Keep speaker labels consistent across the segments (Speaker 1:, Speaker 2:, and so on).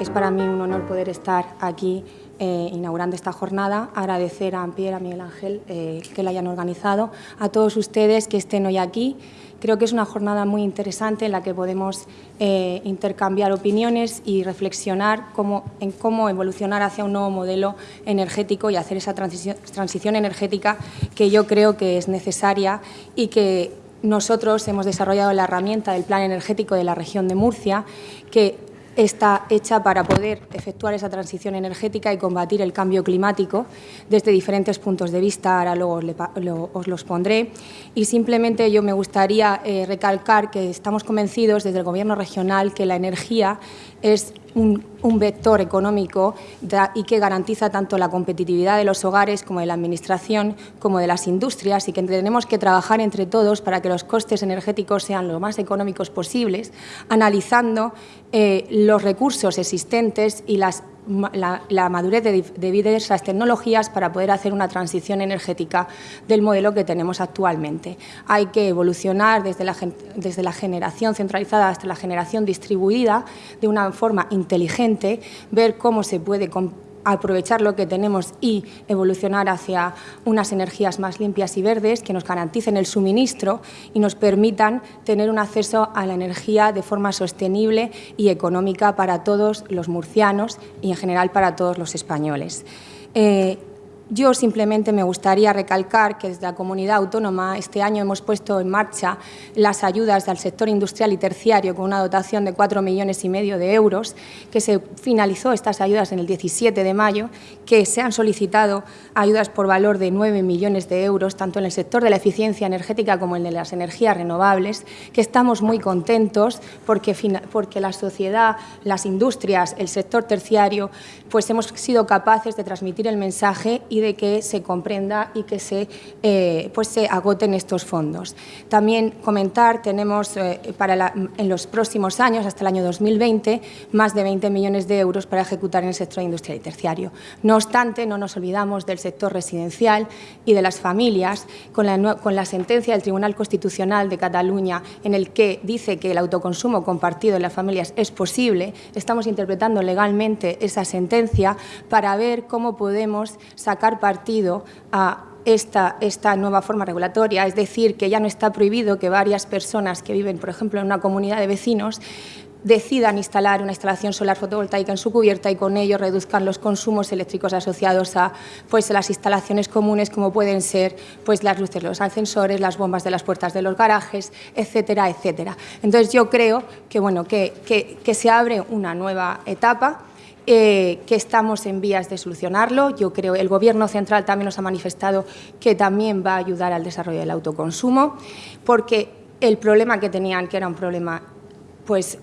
Speaker 1: es para mí un honor poder estar aquí eh, inaugurando esta jornada, agradecer a Pierre, a Miguel Ángel eh, que la hayan organizado, a todos ustedes que estén hoy aquí. Creo que es una jornada muy interesante en la que podemos eh, intercambiar opiniones y reflexionar en cómo evolucionar hacia un nuevo modelo energético y hacer esa transición, transición energética que yo creo que es necesaria y que nosotros hemos desarrollado la herramienta del Plan Energético de la región de Murcia, que está hecha para poder efectuar esa transición energética y combatir el cambio climático desde diferentes puntos de vista, ahora luego os, los pondré. Y simplemente yo me gustaría eh, recalcar que estamos convencidos desde el Gobierno regional que la energía es un, vector económico y que garantiza tanto la competitividad de los hogares como de la Administración como de las industrias y que tenemos que trabajar entre todos para que los costes energéticos sean lo más económicos posibles, analizando eh, los recursos existentes y las la, madurez de, de diversas tecnologías para poder hacer una transición energética del modelo que tenemos actualmente. Hay que evolucionar desde la, desde la generación centralizada hasta la generación distribuida de una forma inteligente, ver cómo se puede aprovechar lo que tenemos y evolucionar hacia unas energías más limpias y verdes que nos garanticen el suministro y nos permitan tener un acceso a la energía de forma sostenible y económica para todos los murcianos y en general para todos los españoles. Eh, yo simplemente me gustaría recalcar que desde la comunidad autónoma este año hemos puesto en marcha las ayudas del sector industrial y terciario con una dotación de 4 millones y medio de euros, que se finalizó estas ayudas en el 17 de mayo, que se han solicitado ayudas por valor de 9 millones de euros, tanto en el sector de la eficiencia energética como en de las energías renovables, que estamos muy contentos porque, porque la sociedad, las industrias, el sector terciario, pues hemos sido capaces de transmitir el mensaje de que se comprenda y que se, eh, pues se agoten estos fondos. También comentar, tenemos eh, para en los próximos años, hasta el año 2020, más de 20 millones de euros para ejecutar en el sector industrial y terciario. No obstante, no nos olvidamos del sector residencial y de las familias, con la, con la sentencia del Tribunal Constitucional de Cataluña en el que dice que el autoconsumo compartido en las familias es posible, estamos interpretando legalmente esa sentencia para ver cómo podemos sacar partido a esta, esta, nueva forma regulatoria, es decir, que ya no está prohibido que varias personas que viven, por ejemplo, en una comunidad de vecinos, decidan instalar una instalación solar fotovoltaica en su cubierta y con ello reduzcan los consumos eléctricos asociados a pues, las instalaciones comunes como pueden ser pues, las luces de los ascensores, las bombas de las puertas de los garajes, etcétera, etcétera. Entonces yo creo que, bueno, que, que se abre una nueva etapa eh, que estamos en vías de solucionarlo. Yo creo el Gobierno central también nos ha manifestado que también va a ayudar al desarrollo del autoconsumo, porque el problema que tenían, que era un problema pues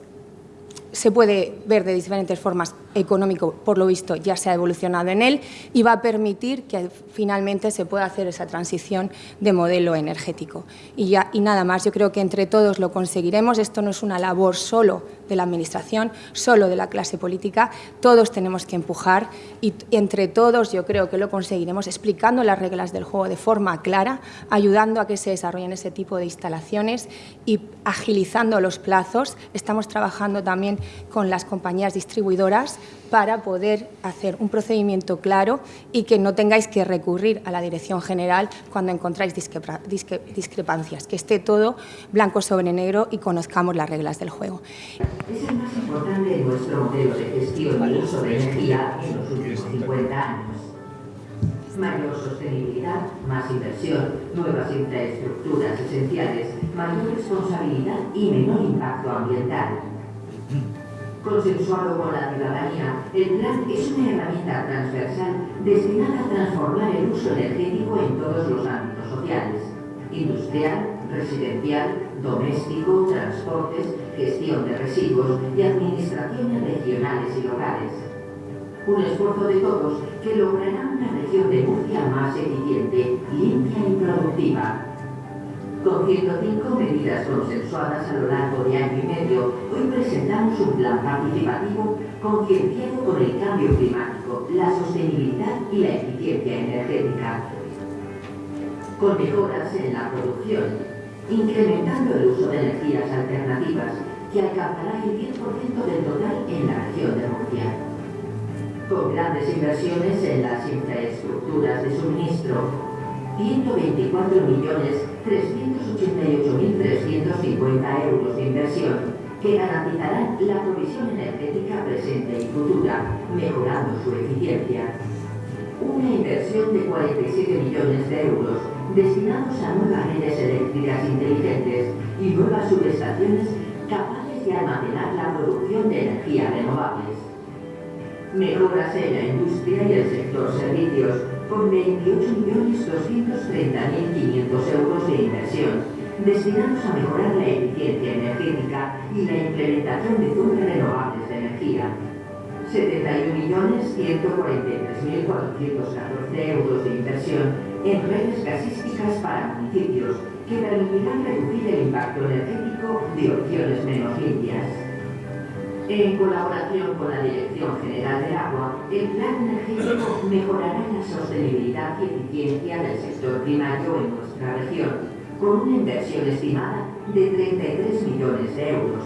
Speaker 1: se puede ver de diferentes formas económico, por lo visto, ya se ha evolucionado en él y va a permitir que finalmente se pueda hacer esa transición de modelo energético. Y, nada más, yo creo que entre todos lo conseguiremos. Esto no es una labor solo de la Administración, solo de la clase política. Todos tenemos que empujar y entre todos yo creo que lo conseguiremos explicando las reglas del juego de forma clara, ayudando a que se desarrollen ese tipo de instalaciones y agilizando los plazos. Estamos trabajando también con las compañías distribuidoras para poder hacer un procedimiento claro y que no tengáis que recurrir a la Dirección General cuando encontráis discrepancias, que esté todo blanco sobre negro y conozcamos las reglas del juego.
Speaker 2: Es el más importante de nuestro modelo de gestión y uso de energía en los últimos 50 años. Mayor sostenibilidad, más inversión, nuevas infraestructuras esenciales, mayor responsabilidad y menor impacto ambiental consensuado con la ciudadanía, el plan es una herramienta transversal destinada a transformar el uso energético en todos los ámbitos sociales, industrial, residencial, doméstico, transportes, gestión de residuos y administraciones regionales y locales. Un esfuerzo de todos que logrará una región de Murcia más eficiente, limpia y productiva, con 105 medidas consensuadas a lo largo de año y medio, hoy presentamos un plan participativo concienciado con el cambio climático, la sostenibilidad y la eficiencia energética. Con mejoras en la producción, incrementando el uso de energías alternativas, que alcanzará el 10% del total en la región de Murcia. Con grandes inversiones en las infraestructuras de suministro, 124.388.350 euros de inversión que garantizarán la provisión energética presente y futura, mejorando su eficiencia. Una inversión de 47 millones de euros destinados a nuevas redes eléctricas inteligentes y nuevas subestaciones capaces de almacenar la producción de energías renovables. Mejoras en la industria y el sector servicios con 28.230.500 euros de inversión destinados a mejorar la eficiencia energética y la implementación de fuentes renovables de energía. 71.143.414 euros de inversión en redes gasísticas para municipios que permitirán reducir el impacto energético de opciones menos limpias. En colaboración con la Dirección General del Agua, el Plan Energético mejorará la sostenibilidad y eficiencia del sector primario en nuestra región, con una inversión estimada de 33 millones de euros.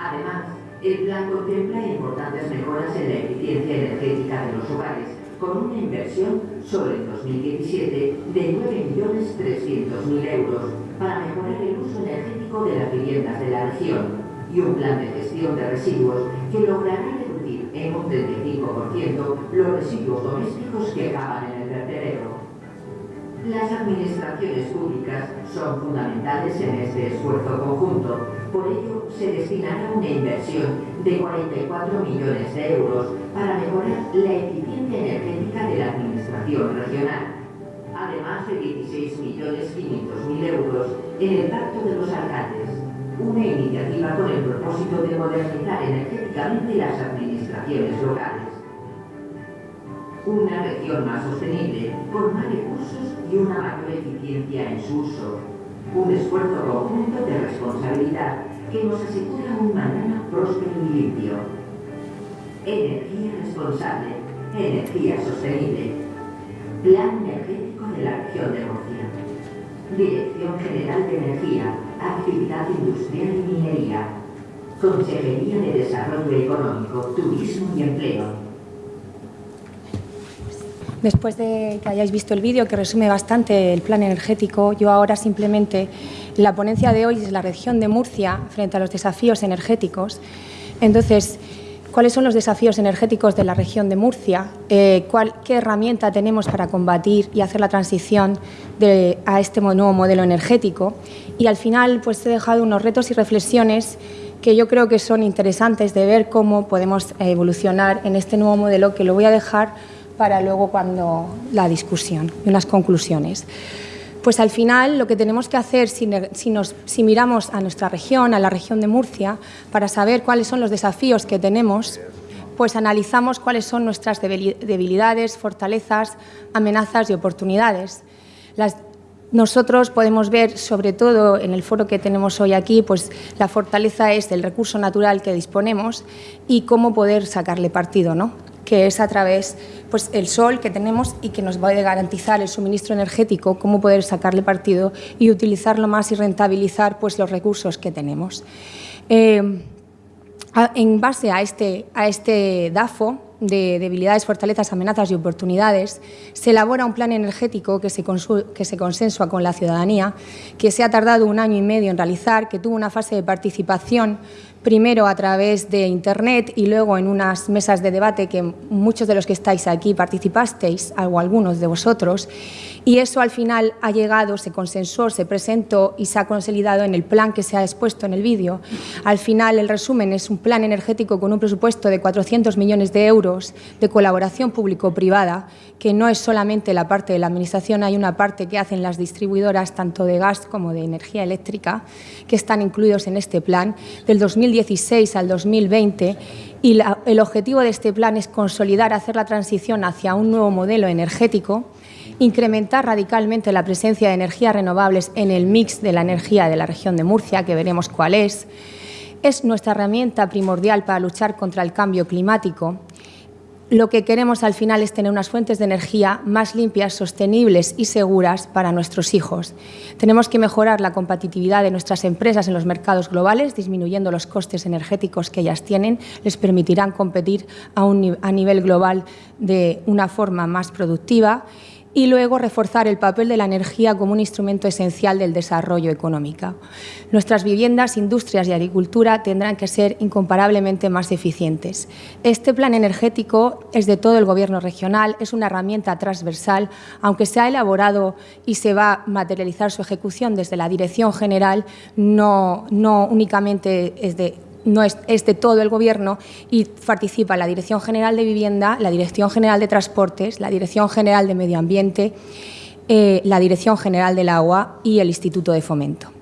Speaker 2: Además, el plan contempla importantes mejoras en la eficiencia energética de los hogares, con una inversión sobre el 2017 de 9.300.000 euros para mejorar el uso energético de las viviendas de la región y un plan de gestión de residuos que logrará reducir en un 35% los residuos domésticos que acaban en el vertedero. Las administraciones públicas son fundamentales en este esfuerzo conjunto, por ello se destinará una inversión de 44 millones de euros para mejorar la eficiencia energética de la administración regional, además de 16.500.000 euros en el pacto de los alcaldes, una iniciativa con el propósito de modernizar energéticamente las administraciones locales. Una región más sostenible, con más recursos y una mayor eficiencia en su uso. Un esfuerzo conjunto de responsabilidad que nos asegura un mañana próspero y limpio. Energía responsable, energía sostenible. Plan energético de la región de Murcia. Dirección General de Energía, Actividad Industrial y Minería. Consejería de Desarrollo Económico, Turismo y Empleo.
Speaker 1: Después de que hayáis visto el vídeo que resume bastante el plan energético, yo ahora simplemente, la ponencia de hoy es la región de Murcia frente a los desafíos energéticos. Entonces, ¿cuáles son los desafíos energéticos de la región de Murcia? Eh, ¿Qué herramienta tenemos para combatir y hacer la transición a este nuevo modelo energético? Y al final, pues he dejado unos retos y reflexiones que yo creo que son interesantes de ver cómo podemos evolucionar en este nuevo modelo que lo voy a dejar para luego cuando la discusión y unas conclusiones. Pues al final lo que tenemos que hacer si, nos, miramos a nuestra región, a la región de Murcia, para saber cuáles son los desafíos que tenemos, pues analizamos cuáles son nuestras debilidades, fortalezas, amenazas y oportunidades. Las, nosotros podemos ver, sobre todo en el foro que tenemos hoy aquí, pues la fortaleza es el recurso natural que disponemos y cómo poder sacarle partido, ¿no? que es a través pues, el sol que tenemos y que nos va a garantizar el suministro energético, cómo poder sacarle partido y utilizarlo más y rentabilizar pues, los recursos que tenemos. Eh, en base a este, a este DAFO, de debilidades, fortalezas, amenazas y oportunidades, se elabora un plan energético que se, que se consensua con la ciudadanía, que se ha tardado un año y medio en realizar, que tuvo una fase de participación primero a través de Internet y luego en unas mesas de debate que muchos de los que estáis aquí participasteis, o algunos de vosotros, y eso al final ha llegado, se consensuó, se presentó y se ha consolidado en el plan que se ha expuesto en el vídeo. Al final, el resumen es un plan energético con un presupuesto de 400 millones de euros de colaboración público-privada, que no es solamente la parte de la Administración, hay una parte que hacen las distribuidoras, tanto de gas como de energía eléctrica, que están incluidos en este plan, del 2016 al 2020, y el objetivo de este plan es consolidar, hacer la transición hacia un nuevo modelo energético, incrementar radicalmente la presencia de energías renovables en el mix de la energía de la región de Murcia, que veremos cuál es. Es nuestra herramienta primordial para luchar contra el cambio climático lo que queremos al final es tener unas fuentes de energía más limpias, sostenibles y seguras para nuestros hijos. Tenemos que mejorar la competitividad de nuestras empresas en los mercados globales, disminuyendo los costes energéticos que ellas tienen, les permitirán competir a, a nivel global de una forma más productiva y luego reforzar el papel de la energía como un instrumento esencial del desarrollo económico. Nuestras viviendas, industrias y agricultura tendrán que ser incomparablemente más eficientes. Este plan energético es de todo el Gobierno regional, es una herramienta transversal, aunque se ha elaborado y se va a materializar su ejecución desde la Dirección General, no, no únicamente es de no es, de todo el Gobierno y participa la Dirección General de Vivienda, la Dirección General de Transportes, la Dirección General de Medio Ambiente, eh, la Dirección General del Agua y el Instituto de Fomento.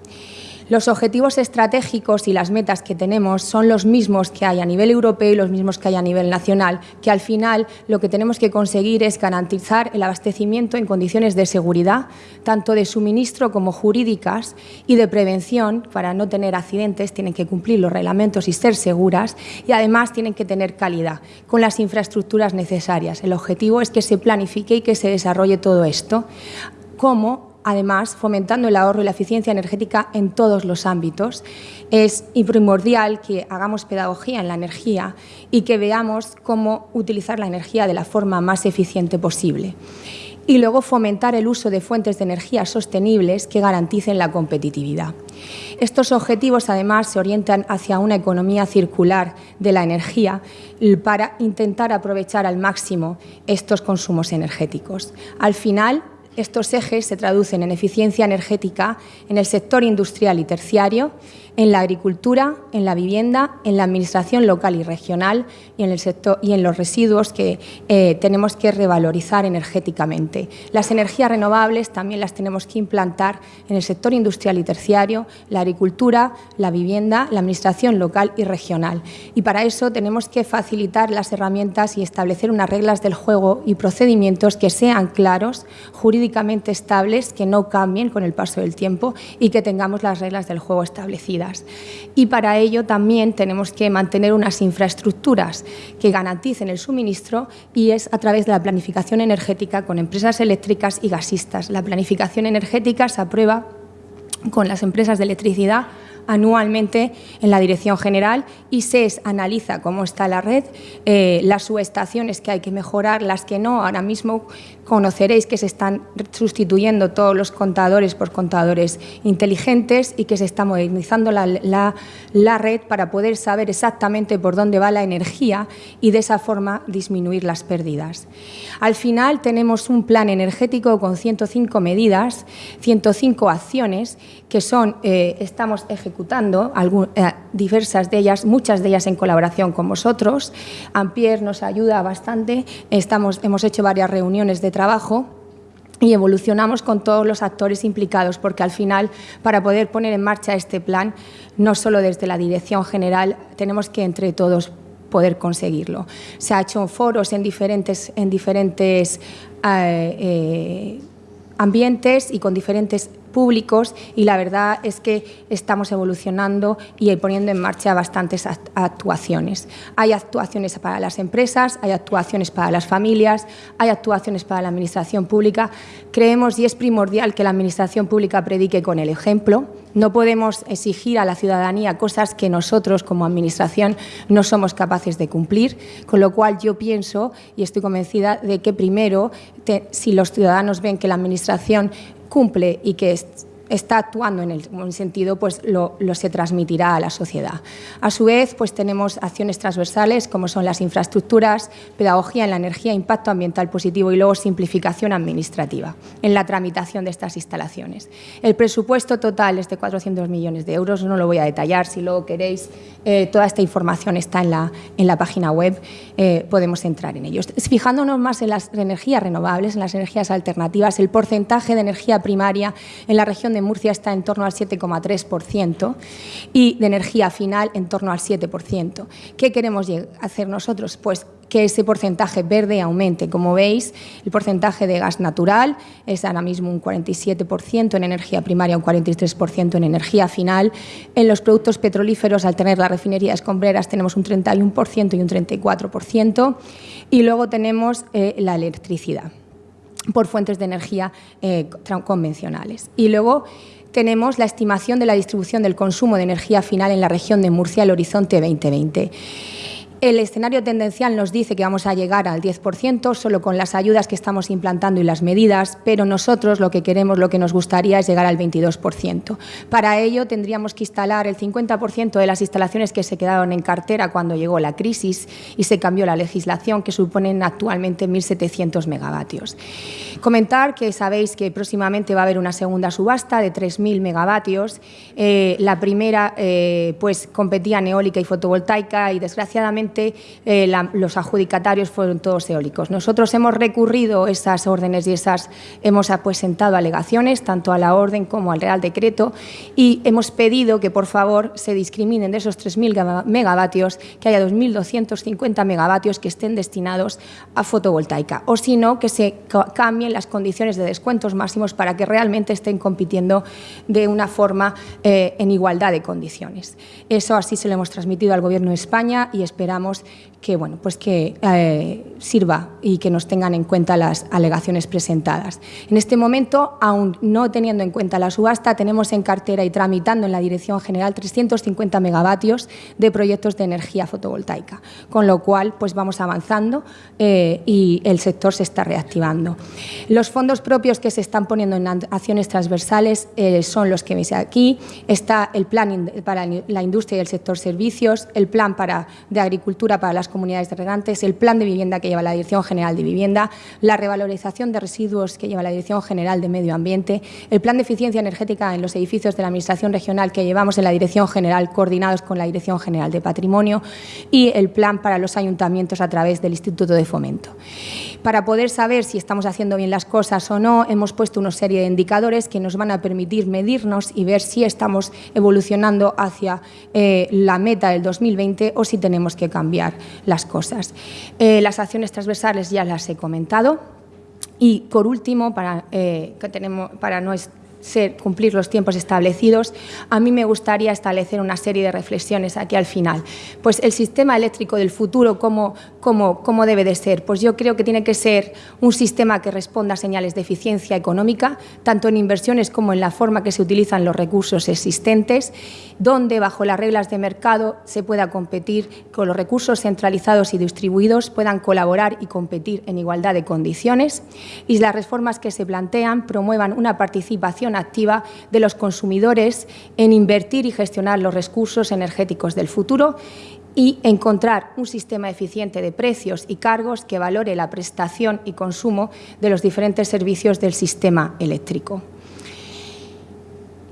Speaker 1: Los objetivos estratégicos y las metas que tenemos son los mismos que hay a nivel europeo y los mismos que hay a nivel nacional, que al final lo que tenemos que conseguir es garantizar el abastecimiento en condiciones de seguridad, tanto de suministro como jurídicas y de prevención, para no tener accidentes, tienen que cumplir los reglamentos y ser seguras, y además tienen que tener calidad, con las infraestructuras necesarias. El objetivo es que se planifique y que se desarrolle todo esto, como además fomentando el ahorro y la eficiencia energética en todos los ámbitos. Es primordial que hagamos pedagogía en la energía y que veamos cómo utilizar la energía de la forma más eficiente posible. Y luego fomentar el uso de fuentes de energía sostenibles que garanticen la competitividad. Estos objetivos, además, se orientan hacia una economía circular de la energía para intentar aprovechar al máximo estos consumos energéticos. Al final, estos ejes se traducen en eficiencia energética en el sector industrial y terciario, en la agricultura, en la vivienda, en la administración local y regional y en, los residuos que eh, tenemos que revalorizar energéticamente. Las energías renovables también las tenemos que implantar en el sector industrial y terciario, la agricultura, la vivienda, la administración local y regional. Y para eso tenemos que facilitar las herramientas y establecer unas reglas del juego y procedimientos que sean claros, jurídicamente estables, que no cambien con el paso del tiempo y que tengamos las reglas del juego establecidas. Y para ello también tenemos que mantener unas infraestructuras que garanticen el suministro y es a través de la planificación energética con empresas eléctricas y gasistas. La planificación energética se aprueba con las empresas de electricidad anualmente en la Dirección General y SES analiza cómo está la red, eh, las subestaciones que hay que mejorar, las que no. Ahora mismo conoceréis que se están sustituyendo todos los contadores por contadores inteligentes y que se está modernizando la, la, red para poder saber exactamente por dónde va la energía y de esa forma disminuir las pérdidas. Al final tenemos un plan energético con 105 medidas, 105 acciones que son, eh, estamos ejecutando eh, diversas de ellas, muchas de ellas en colaboración con vosotros. Ampier nos ayuda bastante, Estamos, hemos hecho varias reuniones de trabajo y evolucionamos con todos los actores implicados, porque al final, para poder poner en marcha este plan, no solo desde la Dirección General, tenemos que entre todos poder conseguirlo. Se ha hecho foros en diferentes, en diferentes eh, eh, ambientes y con diferentes públicos y la verdad es que estamos evolucionando y poniendo en marcha bastantes actuaciones. Hay actuaciones para las empresas, hay actuaciones para las familias, hay actuaciones para la administración pública. Creemos y es primordial que la administración pública predique con el ejemplo. No podemos exigir a la ciudadanía cosas que nosotros como administración no somos capaces de cumplir, con lo cual yo pienso y estoy convencida de que primero, si los ciudadanos ven que la administración cumple y que está actuando en el sentido, pues lo, se transmitirá a la sociedad. A su vez, pues tenemos acciones transversales como son las infraestructuras, pedagogía en la energía, impacto ambiental positivo y luego simplificación administrativa en la tramitación de estas instalaciones. El presupuesto total es de 400 millones de euros, no lo voy a detallar, si luego queréis, eh, toda esta información está en la, en la página web, eh, podemos entrar en ellos. Fijándonos más en las energías renovables, en las energías alternativas, el porcentaje de energía primaria en la región de Murcia está en torno al 7,3% y de energía final en torno al 7%. ¿Qué queremos hacer nosotros? Pues que ese porcentaje verde aumente. Como veis, el porcentaje de gas natural es ahora mismo un 47% en energía primaria, un 43% en energía final. En los productos petrolíferos, al tener las refinerías escombreras, tenemos un 31% y un 34%. Y luego tenemos eh, la electricidad por fuentes de energía eh, convencionales. Y luego tenemos la estimación de la distribución del consumo de energía final en la región de Murcia, el horizonte 2020. El escenario tendencial nos dice que vamos a llegar al 10% solo con las ayudas que estamos implantando y las medidas, pero nosotros lo que queremos, lo que nos gustaría es llegar al 22%. Para ello tendríamos que instalar el 50% de las instalaciones que se quedaron en cartera cuando llegó la crisis y se cambió la legislación, que suponen actualmente 1.700 megavatios. Comentar que sabéis que próximamente va a haber una segunda subasta de 3.000 megavatios. Eh, la primera eh, pues competía en eólica y fotovoltaica y desgraciadamente eh, los adjudicatarios fueron todos eólicos. Nosotros hemos recurrido esas órdenes y esas hemos presentado alegaciones tanto a la orden como al Real Decreto y hemos pedido que por favor se discriminen de esos 3.000 megavatios, que haya 2.250 megavatios que estén destinados a fotovoltaica o si no, que se cambien las condiciones de descuentos máximos para que realmente estén compitiendo de una forma eh, en igualdad de condiciones. Eso así se lo hemos transmitido al Gobierno de España y esperamos tengamos que, bueno, pues que eh, sirva y que nos tengan en cuenta las alegaciones presentadas. En este momento, aún no teniendo en cuenta la subasta, tenemos en cartera y tramitando en la Dirección General 350 megavatios de proyectos de energía fotovoltaica, con lo cual pues vamos avanzando eh, y el sector se está reactivando. Los fondos propios que se están poniendo en acciones transversales eh, son los que veis aquí. Está el plan para la industria y el sector servicios, el plan para de agricultura para las de regantes, el plan de vivienda que lleva la Dirección General de Vivienda, la revalorización de residuos que lleva la Dirección General de Medio Ambiente, el plan de eficiencia energética en los edificios de la Administración Regional que llevamos en la Dirección General coordinados con la Dirección General de Patrimonio y el plan para los ayuntamientos a través del Instituto de Fomento. Para poder saber si estamos haciendo bien las cosas o no, hemos puesto una serie de indicadores que nos van a permitir medirnos y ver si estamos evolucionando hacia eh, la meta del 2020 o si tenemos que cambiar las cosas. Eh, las acciones transversales ya las he comentado. Y, por último, para, eh, que tenemos, para no ser, cumplir los tiempos establecidos, a mí me gustaría establecer una serie de reflexiones aquí al final. Pues el sistema eléctrico del futuro, ¿cómo, cómo, cómo debe de ser? Pues yo creo que tiene que ser un sistema que responda a señales de eficiencia económica, tanto en inversiones como en la forma que se utilizan los recursos existentes, donde bajo las reglas de mercado se pueda competir con los recursos centralizados y distribuidos, puedan colaborar y competir en igualdad de condiciones y las reformas que se plantean promuevan una participación activa de los consumidores en invertir y gestionar los recursos energéticos del futuro y encontrar un sistema eficiente de precios y cargos que valore la prestación y consumo de los diferentes servicios del sistema eléctrico.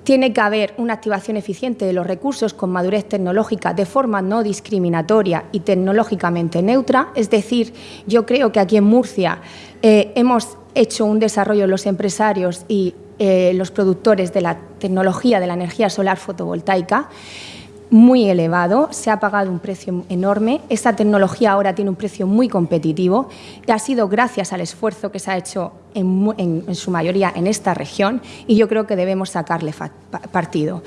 Speaker 1: Tiene que haber una activación eficiente de los recursos con madurez tecnológica de forma no discriminatoria y tecnológicamente neutra. Es decir, yo creo que aquí en Murcia eh, hemos hecho un desarrollo los empresarios y eh, los productores de la tecnología de la energía solar fotovoltaica muy elevado, se ha pagado un precio enorme, esta tecnología ahora tiene un precio muy competitivo y ha sido gracias al esfuerzo que se ha hecho en, su mayoría en esta región y yo creo que debemos sacarle partido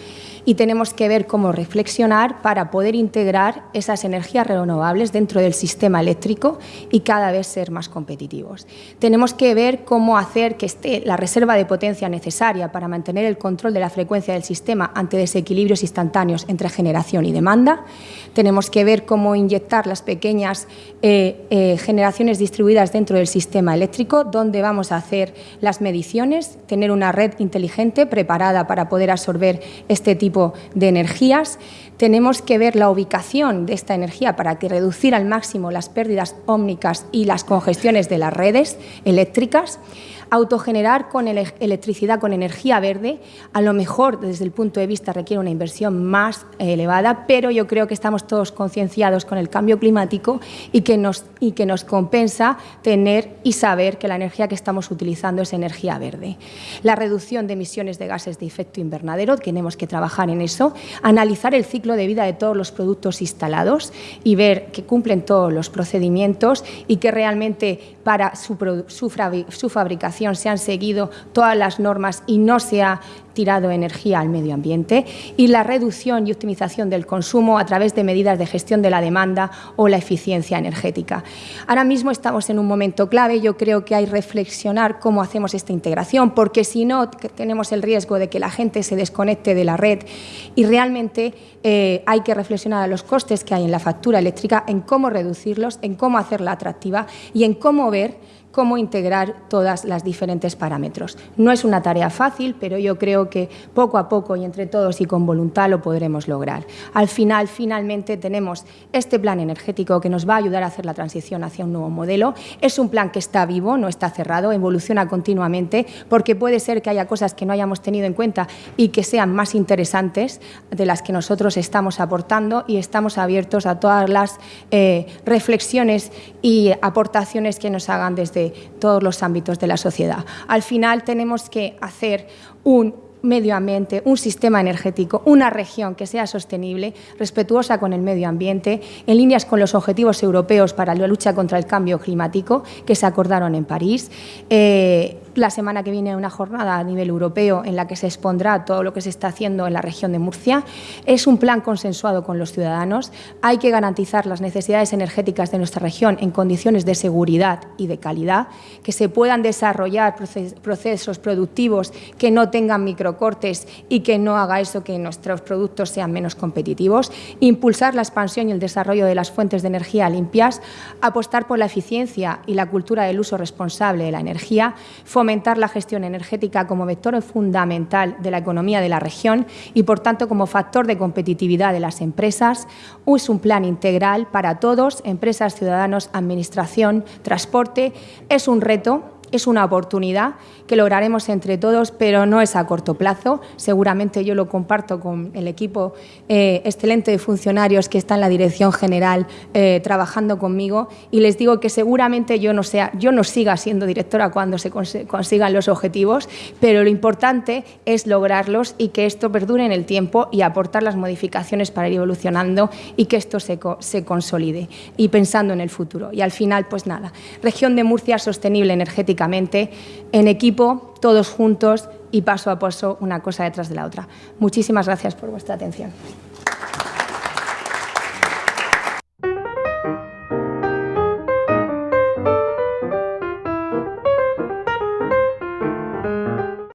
Speaker 1: y tenemos que ver cómo reflexionar para poder integrar esas energías renovables dentro del sistema eléctrico y cada vez ser más competitivos. Tenemos que ver cómo hacer que esté la reserva de potencia necesaria para mantener el control de la frecuencia del sistema ante desequilibrios instantáneos entre generación y demanda. Tenemos que ver cómo inyectar las pequeñas eh, eh, generaciones distribuidas dentro del sistema eléctrico, donde vamos a hacer las mediciones, tener una red inteligente preparada para poder absorber este tipo de energías, tenemos que ver la ubicación de esta energía para que reducir al máximo las pérdidas ómnicas y las congestiones de las redes eléctricas. Autogenerar con electricidad con energía verde, a lo mejor desde el punto de vista requiere una inversión más elevada, pero yo creo que estamos todos concienciados con el cambio climático y que, nos, y que nos compensa tener y saber que la energía que estamos utilizando es energía verde. La reducción de emisiones de gases de efecto invernadero, tenemos que trabajar en eso, analizar el ciclo de vida de todos los productos instalados y ver que cumplen todos los procedimientos y que realmente para su, su fabricación se han seguido todas las normas y no se ha tirado energía al medio ambiente. Y la reducción y optimización del consumo a través de medidas de gestión de la demanda o la eficiencia energética. Ahora mismo estamos en un momento clave, yo creo que hay reflexionar cómo hacemos esta integración, porque si no tenemos el riesgo de que la gente se desconecte de la red. Y realmente eh, hay que reflexionar a los costes que hay en la factura eléctrica, en cómo reducirlos, en cómo hacerla atractiva y en cómo ver cómo integrar todas las diferentes parámetros. No es una tarea fácil, pero yo creo que poco a poco y entre todos y con voluntad lo podremos lograr. Al final, finalmente, tenemos este plan energético que nos va a ayudar a hacer la transición hacia un nuevo modelo. Es un plan que está vivo, no está cerrado, evoluciona continuamente, porque puede ser que haya cosas que no hayamos tenido en cuenta y que sean más interesantes de las que nosotros estamos aportando y estamos abiertos a todas las eh, reflexiones y aportaciones que nos hagan desde todos los ámbitos de la sociedad. Al final tenemos que hacer un medio ambiente, un sistema energético, una región que sea sostenible, respetuosa con el medio ambiente, en líneas con los objetivos europeos para la lucha contra el cambio climático que se acordaron en París. Eh, la semana que viene una jornada a nivel europeo en la que se expondrá todo lo que se está haciendo en la región de Murcia. Es un plan consensuado con los ciudadanos. Hay que garantizar las necesidades energéticas de nuestra región en condiciones de seguridad y de calidad, que se puedan desarrollar procesos productivos que no tengan microcortes y que no haga eso que nuestros productos sean menos competitivos, impulsar la expansión y el desarrollo de las fuentes de energía limpias, apostar por la eficiencia y la cultura del uso responsable de la energía, fomentar la gestión energética como vector fundamental de la economía de la región y, por tanto, como factor de competitividad de las empresas. Es un plan integral para todos, empresas, ciudadanos, administración, transporte. Es un reto es una oportunidad que lograremos entre todos, pero no es a corto plazo. Seguramente yo lo comparto con el equipo eh, excelente de funcionarios que está en la Dirección General eh, trabajando conmigo y les digo que seguramente yo no, sea, yo no siga siendo directora cuando se consigan los objetivos, pero lo importante es lograrlos y que esto perdure en el tiempo y aportar las modificaciones para ir evolucionando y que esto se, se consolide y pensando en el futuro. Y al final, pues nada, región de Murcia sostenible energética en equipo, todos juntos y paso a paso, una cosa detrás de la otra. Muchísimas gracias por vuestra atención.